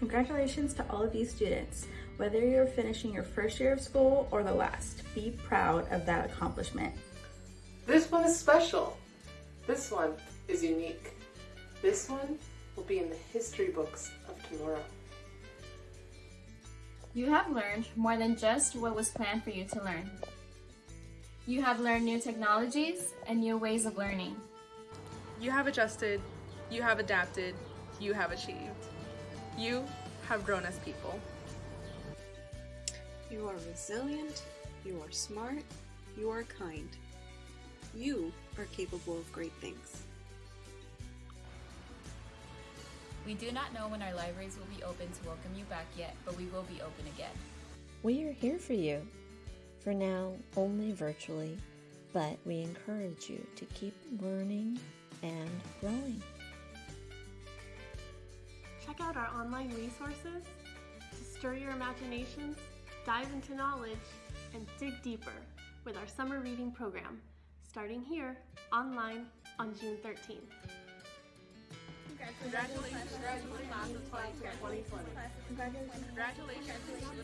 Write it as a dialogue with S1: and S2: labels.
S1: Congratulations to all of you students. Whether you're finishing your first year of school or the last, be proud of that accomplishment.
S2: This one is special. This one is unique. This one will be in the history books of tomorrow.
S3: You have learned more than just what was planned for you to learn. You have learned new technologies and new ways of learning.
S4: You have adjusted, you have adapted, you have achieved. You have grown as people.
S5: You are resilient, you are smart, you are kind. You are capable of great things.
S6: We do not know when our libraries will be open to welcome you back yet, but we will be open again.
S7: We are here for you. For now, only virtually, but we encourage you to keep learning and growing.
S8: Out our online resources to stir your imaginations, dive into knowledge, and dig deeper with our summer reading program, starting here online on June 13th.
S4: Congratulations, Congratulations, class of 2020. Congratulations to the class.